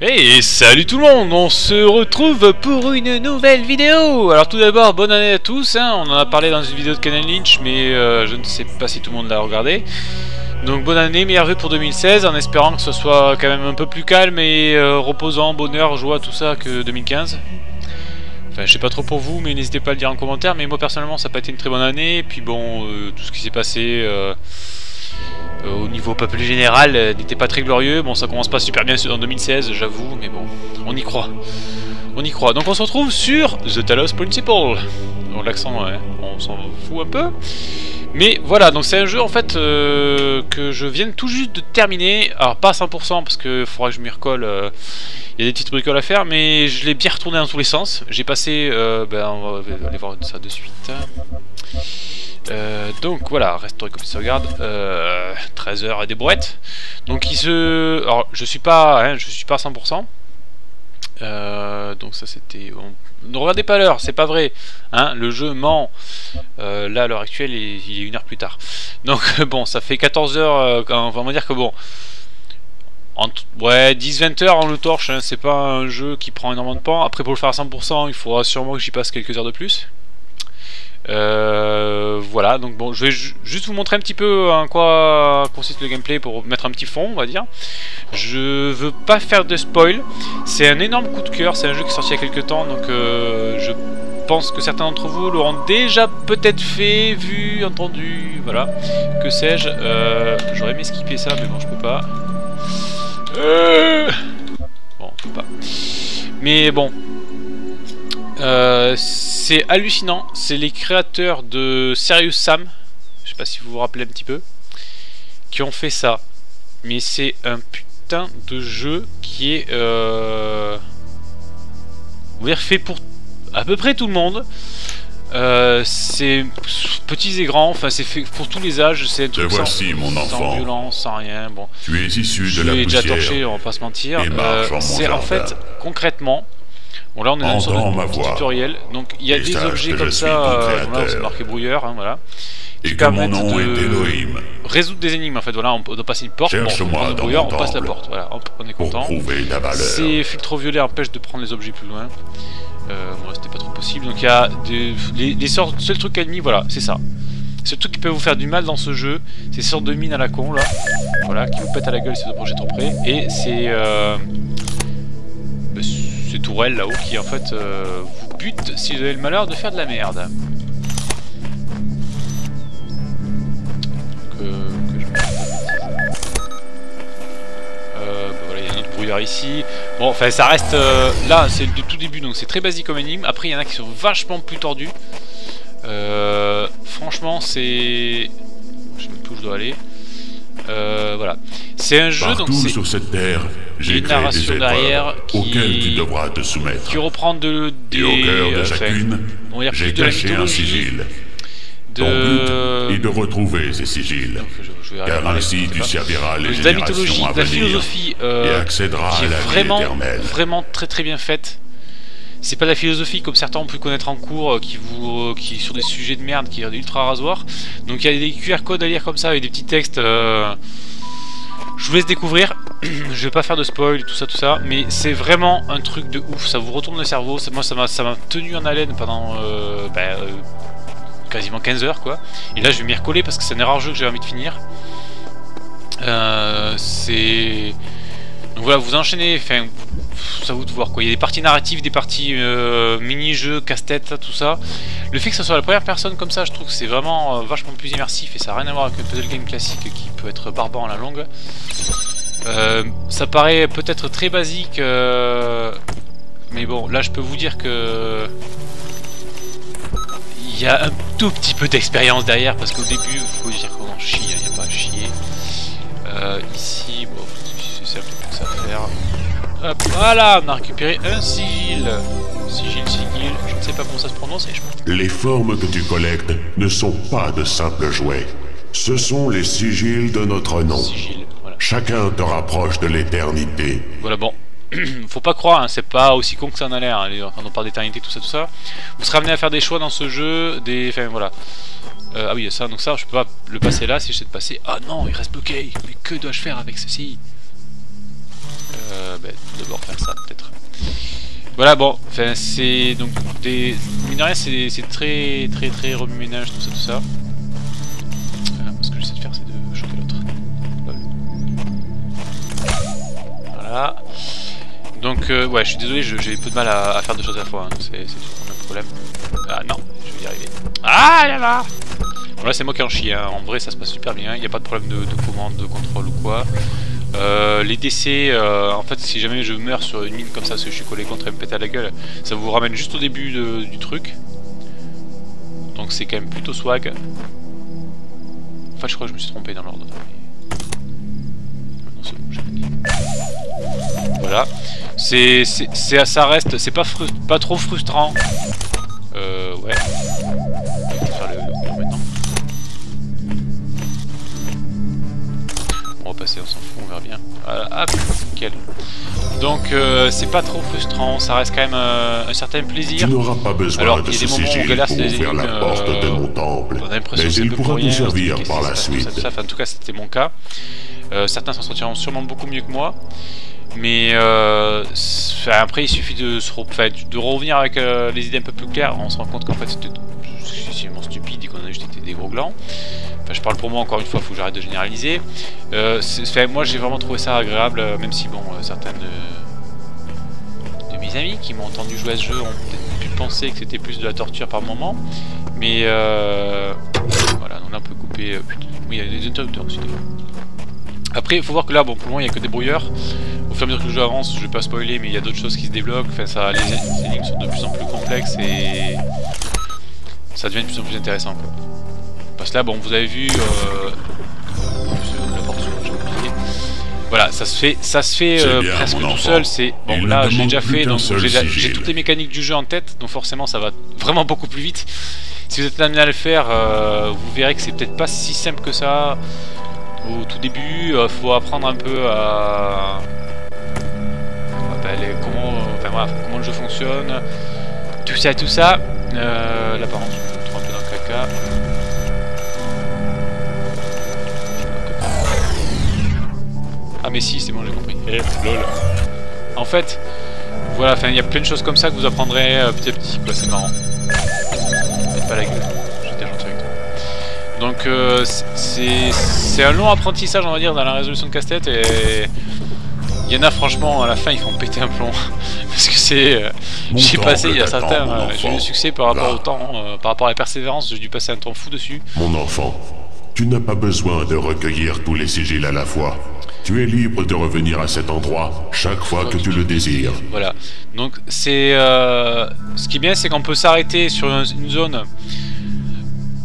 Hey, salut tout le monde, on se retrouve pour une nouvelle vidéo Alors tout d'abord, bonne année à tous, hein. on en a parlé dans une vidéo de Canon Lynch, mais euh, je ne sais pas si tout le monde l'a regardé. Donc bonne année, meilleurs vœux pour 2016, en espérant que ce soit quand même un peu plus calme et euh, reposant, bonheur, joie, tout ça que 2015. Je sais pas trop pour vous, mais n'hésitez pas à le dire en commentaire, mais moi personnellement ça n'a pas été une très bonne année, et puis bon, euh, tout ce qui s'est passé... Euh, au niveau plus général euh, n'était pas très glorieux. Bon, ça commence pas super bien en 2016, j'avoue, mais bon, on y croit. On y croit. Donc on se retrouve sur The Talos Principle. Bon, l'accent, on s'en fout un peu. Mais voilà, donc c'est un jeu en fait euh, que je viens tout juste de terminer. Alors pas à 100% parce que faudra que je m'y recolle. Il y a des petites bricoles à faire, mais je l'ai bien retourné dans tous les sens. J'ai passé, ben, on va aller voir ça de suite. Euh, donc voilà, restauré comme ça regarde, euh, 13 heures et des brouettes. Donc il se... Alors je suis pas, hein, je suis pas à 100%. Euh, donc ça c'était... Ne regardez pas l'heure, c'est pas vrai. Hein, le jeu ment. Euh, là à l'heure actuelle il, est une heure plus tard. Donc bon, ça fait 14 heures, on va dire que bon... Ouais, 10-20 heures en le torche, hein, c'est pas un jeu qui prend énormément de temps. Après pour le faire à 100%, il faudra sûrement que j'y passe quelques heures de plus. Euh, voilà, donc bon, je vais juste vous montrer un petit peu en quoi consiste le gameplay pour mettre un petit fond, on va dire. Je veux pas faire de spoil, c'est un énorme coup de cœur, c'est un jeu qui est sorti il y a quelques temps, donc euh, je pense que certains d'entre vous l'auront déjà peut-être fait, vu, entendu, voilà, que sais-je. Euh, J'aurais aimé skipper ça, mais bon, je peux pas. Euh, bon, je peux pas. Mais bon, euh, c'est hallucinant, c'est les créateurs de Serious Sam, je sais pas si vous vous rappelez un petit peu, qui ont fait ça. Mais c'est un putain de jeu qui est euh, fait pour à peu près tout le monde. Euh, c'est petits et grands, enfin c'est fait pour tous les âges, c'est Te voici, sans, mon sans enfant. violence, sans rien. Bon, Tu es issu de la l'ai déjà poussière. torché, on va pas se mentir. Euh, c'est en fait concrètement Bon là on est dans Entends ma voix. tutoriel, donc il y a Et des objets comme ça, euh, voilà, c'est marqué brouilleur, hein, voilà, qui Et mon nom de est résoudre des énigmes en fait, voilà, on doit passer une porte, bon, on prend le dans brouilleur, on passe la porte, voilà, hop, on est content. Ces filtres violets empêchent de prendre les objets plus loin, euh, moi c'était pas trop possible, donc il y a des, les, les sortes, seul truc ennemi, voilà, c'est ça. C'est le truc qui peut vous faire du mal dans ce jeu, c'est ces sortes de mines à la con là, voilà, qui vous pètent à la gueule si vous approchez trop près, et c'est... Euh, tourelles là-haut qui en fait euh, vous butent si vous avez le malheur de faire de la merde. Euh, bah voilà, il y a un autre brouillard ici. Bon, enfin, ça reste. euh, là, c'est du tout début, donc c'est très basique comme énigme. Après, il y en a qui sont vachement plus tordus. Franchement, c'est. Je sais plus où je dois aller. Euh, voilà. C'est un jeu, donc Partout c'est sur cette terre, j'ai une narration des derrière qui- auxquelles tu devras te soumettre. qui reprend de, des. Et au cœur de euh, enfin, chacune, j'ai caché un sigil. De. Ton but est de retrouver ces sigils. Je, je vais Car ainsi tu serviras les de la générations mythologie, à de la venir philosophie euh, et accéderas qui à la vie éternelle. vraiment très très bien faite. C'est pas de la philosophie comme certains ont pu connaître en cours, euh, qui vous, euh, qui sur des sujets de merde, qui est ultra rasoir. Donc il y a des QR codes à lire comme ça avec des petits textes. euh, Je vous laisse découvrir. Je vais pas faire de spoil, tout ça, tout ça, mais c'est vraiment un truc de ouf. Ça vous retourne le cerveau. Moi, ça m'a, tenu en haleine pendant ben, quasiment 15 heures, quoi. Et là, je vais m'y recoller parce que c'est un rare jeu que j'ai envie de finir. C'est donc voilà, vous enchaînez, enfin, ça vous de voir quoi. Il y a des parties narratives, des parties euh, mini-jeux, casse-tête, tout ça. Le fait que ce soit la première personne comme ça, je trouve que c'est vraiment euh, vachement plus immersif et ça n'a rien à voir avec un puzzle game classique qui peut être barbant à la longue. Euh, ça paraît peut-être très basique, mais bon, là je peux vous dire que il y a un tout petit peu d'expérience derrière parce qu'au début, faut dire qu'on en chie, il n'y a pas à chier. Ici, bon, c'est un peu ça à faire. Hop, voilà, on a récupéré un sigil. Sigil, sigil, je ne sais pas comment ça se prononce je Les formes que tu collectes ne sont pas de simples jouets. Ce sont les sigils de notre nom. sigil. Voilà. Chacun te rapproche de l'éternité. Voilà, bon. faut pas croire, hein, c'est pas aussi con que ça en a l'air, hein, quand on parle d'éternité, tout ça, tout ça. Vous serez amené à faire des choix dans ce jeu, des... Enfin, voilà. Euh, ah oui, ça, donc ça, je peux pas le passer là si j'essaie de passer. Ah non, il reste bloqué Mais que dois-je faire avec ceci? Ben, d'abord faire ça, peut-être. Voilà, bon, enfin, c'est donc des... Mine de c'est très, très, très remue-ménage, tout ça, tout ça. Euh, ce que j'essaie de faire, c'est de choper l'autre. Voilà. Donc, euh, ouais, je suis désolé, j'ai peu de mal à, faire deux choses à la fois, hein, c'est toujours un problème. Ah non, je vais y arriver. Ah là là Bon là c'est moi qui en chie, hein. en vrai ça se passe super bien, il n'y a pas de problème de commande, de contrôle ou quoi. Euh, les décès, euh, en fait, si jamais je meurs sur une mine comme ça, parce que je suis collé contre un péter à la gueule, ça vous ramène juste au début du truc. Donc c'est quand même plutôt swag. Enfin, je crois que je me suis trompé dans l'ordre. Non, c'est bon, Voilà. C'est, ça reste, c'est pas trop frustrant. Passer, on s'en fout, on verra bien. Voilà, hop, nickel. Donc euh, c'est pas trop frustrant, ça reste quand même euh, un certain plaisir. Tu n'auras pas besoin Alors, de il y a des moments où on galère sur les ennemis, la porte euh, de mon temple, mais il pourra pour nous servir par la suite. Enfin, en tout cas, c'était mon cas. Certains s'en sortiront sûrement beaucoup mieux que moi. Mais euh, après, il suffit de, se revenir avec euh, les idées un peu plus claires. On se rend compte qu'en fait, c'était mon stupide et qu'on a juste été des gros glands. Enfin, je parle pour moi encore une fois, il faut que j'arrête de généraliser. Euh, moi, j'ai vraiment trouvé ça agréable, même si, bon, certaines de, mes amis qui m'ont entendu jouer à ce jeu ont peut-être pu penser que c'était plus de la torture par moment. Mais voilà, on a un peu coupé. oui, il y a des interrupteurs aussi. Après, il faut voir que là, bon, pour le moment, il n'y a que des brouilleurs. Au fur et à mesure que le jeu avance, je vais pas spoiler, mais il y a d'autres choses qui se débloquent. Enfin, ça, les énigmes sont de plus en plus complexes et ça devient de plus en plus intéressant. Quoi. Parce que là, bon, vous avez vu... Euh... Voilà, ça se fait, ça se fait euh, presque tout seul. C'est bon, là, j'ai déjà fait, donc j'ai toutes les mécaniques du jeu en tête, donc forcément, ça va vraiment beaucoup plus vite. Si vous êtes amené à le faire, euh, vous verrez que c'est peut-être pas si simple que ça. Au tout début, il euh, faut apprendre un peu à, comment, enfin, comment le jeu fonctionne, tout ça, tout ça. Euh, là, par contre, je me trouve un peu dans le caca. Ah mais si, c'est bon, j'ai compris. Eh, lol. En fait, voilà, enfin, il y a plein de choses comme ça que vous apprendrez euh, petit à petit, quoi, c'est marrant. Faites pas la gueule, j'étais gentil avec toi. Donc, euh, c'est un long apprentissage, on va dire, dans la résolution de casse-tête, et... Il y en a franchement à la fin ils font péter un plomb. Parce que c'est euh, j'ai passé il y a certains euh, j'ai eu le succès par rapport au temps euh, par rapport à la persévérance j'ai dû passer un temps fou dessus. Mon enfant tu n'as pas besoin de recueillir tous les sigils à la fois. Tu es libre de revenir à cet endroit chaque fois que tu le désires. Voilà. Donc c'est euh, ce qui est bien, c'est qu'on peut s'arrêter sur une zone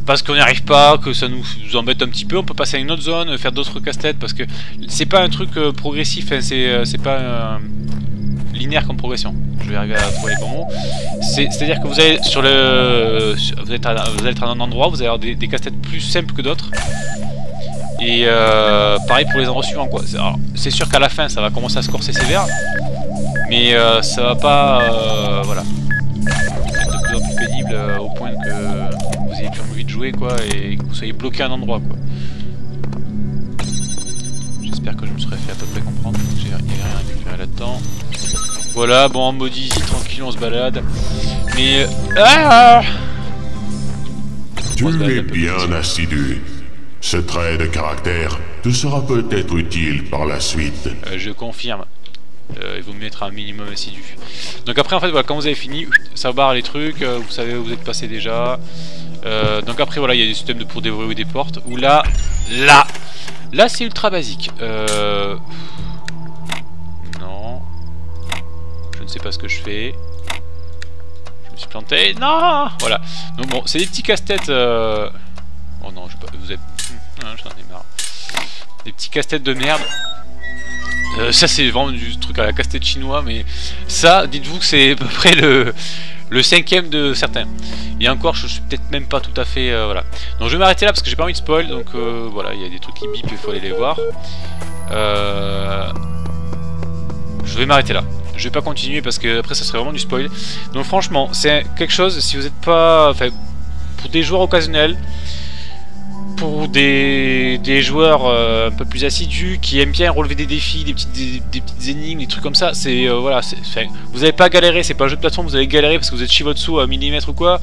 parce qu'on n'y arrive pas, que ça nous, embête un petit peu, on peut passer à une autre zone, faire d'autres casse-têtes, parce que c'est pas un truc euh, progressif, hein, c'est c'est pas euh, linéaire comme progression. Je vais arriver à trouver les bons mots. C'est-à-dire que vous allez sur le, vous, êtes vous allez être à un endroit, vous allez avoir des, casse-têtes plus simples que d'autres. Et euh, pareil pour les endroits suivants quoi. C'est sûr qu'à la fin ça va commencer à se corser sévère, mais euh, ça va pas, euh, voilà, être de plus en plus pénible euh, au jouer quoi et que vous soyez bloqué à un endroit quoi. J'espère que je me serais fait à peu près comprendre, avait rien à récupérer là-dedans. Voilà, bon en mode easy, tranquille, on se balade. Mais... Ah tu es bien assidu. Ce trait de caractère te sera peut-être utile par la suite. Euh, je confirme. Euh, il vaut mettre un minimum assidu. Donc après, en fait, voilà, quand vous avez fini, ça barre les trucs, euh, vous savez où vous êtes passé déjà. Euh, donc après, voilà, il y a des systèmes de pour déverrouiller des portes. Ou là, là, là, c'est ultra basique. Euh... Non. Je ne sais pas ce que je fais. Je me suis planté. Non Voilà. Donc bon, c'est des petits casse-têtes... Euh... Oh non, je pas... vous êtes... Hum, J'en ai marre. Des petits casse-têtes de merde. Euh, ça c'est vraiment du truc à la casse-tête chinois, mais ça, dites-vous que c'est à peu près le, le cinquième de certains. Et encore, je suis peut-être même pas tout à fait... Euh, voilà. Donc je vais m'arrêter là parce que j'ai pas envie de spoil, donc euh, voilà, il y a des trucs qui bip, il faut aller les voir. Euh, je vais m'arrêter là. je vais pas continuer parce que après ça serait vraiment du spoil. Donc franchement, c'est quelque chose, si vous n'êtes pas... Enfin, pour des joueurs occasionnels, pour des, joueurs euh, un peu plus assidus qui aiment bien relever des défis, des petites, énigmes, des trucs comme ça, c'est euh, voilà, vous n'avez pas galéré, c'est pas un jeu de plateforme, vous avez galéré parce que vous êtes Shivotsu à millimètre ou quoi.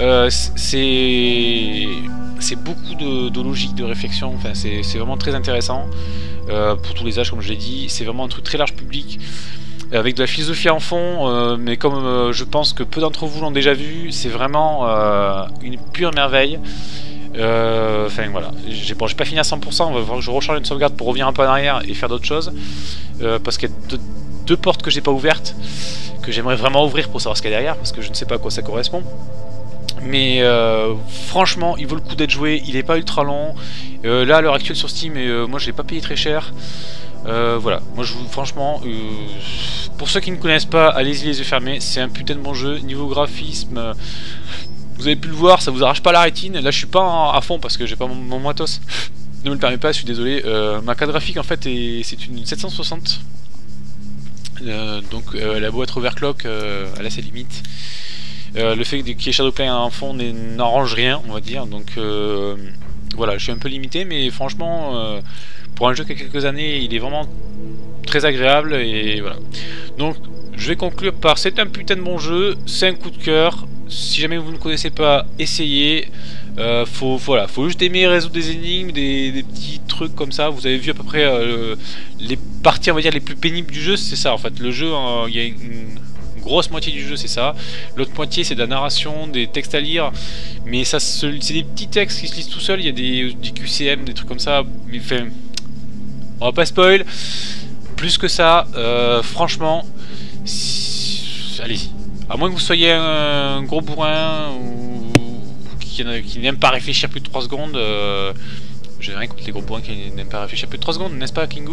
Euh, c'est c'est beaucoup de, logique, de réflexion, enfin c'est vraiment très intéressant pour tous les âges comme je l'ai dit. C'est vraiment un truc très large public avec de la philosophie en fond, mais comme je pense que peu d'entre vous l'ont déjà vu, c'est vraiment une pure merveille. Euh, enfin voilà, j'ai pas fini à 100%, on va voir que je recharge une sauvegarde pour revenir un peu en arrière et faire d'autres choses. Euh, parce qu'il y a deux, portes que j'ai pas ouvertes, que j'aimerais vraiment ouvrir pour savoir ce qu'il y a derrière, parce que je ne sais pas à quoi ça correspond. Mais euh, franchement, il vaut le coup d'être joué, il est pas ultra long. là, à l'heure actuelle sur Steam, moi je l'ai pas payé très cher. voilà, moi je vous, franchement, pour ceux qui ne connaissent pas, allez-y les yeux fermés, c'est un putain de bon jeu. Niveau graphisme, vous avez pu le voir, ça vous arrache pas la rétine. Là, je suis pas à fond parce que j'ai pas mon, mon, matos. ne me le permet pas, je suis désolé. Euh, ma carte graphique, en fait, c'est une 760. Euh, donc, euh, elle a beau être overclock, elle a ses limites. le fait qu'il y ait Shadowplay en fond n'arrange rien, on va dire. Donc, voilà, je suis un peu limité, mais franchement, pour un jeu qui a quelques années, il est vraiment très agréable. Et voilà. Donc, je vais conclure par c'est un putain de bon jeu, c'est un coup de cœur si jamais vous ne connaissez pas, essayez. Euh, faut, voilà, faut juste aimer résoudre des énigmes, des, petits trucs comme ça. Vous avez vu à peu près euh, les parties, on va dire, les plus pénibles du jeu, c'est ça en fait. Le jeu, il y a une, grosse moitié du jeu, c'est ça. L'autre moitié, c'est de la narration, des textes à lire. Mais ça, c'est des petits textes qui se lisent tout seuls. Il y a des, QCM, des trucs comme ça. Mais on va pas spoil. Plus que ça, euh, franchement, allez-y. À moins que vous soyez un gros bourrin ou qui, n'aime pas réfléchir plus de 3 secondes. Euh, J'ai rien contre les gros bourrins qui n'aiment pas réfléchir plus de 3 secondes, n'est-ce pas, Kingu?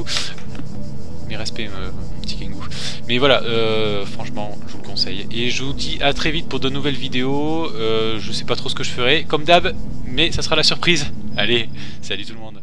Mes respects, euh, petit Kingu. Mais voilà, euh, franchement, je vous le conseille. Et je vous dis à très vite pour de nouvelles vidéos. je sais pas trop ce que je ferai, comme d'hab, mais ça sera la surprise. Allez, salut tout le monde.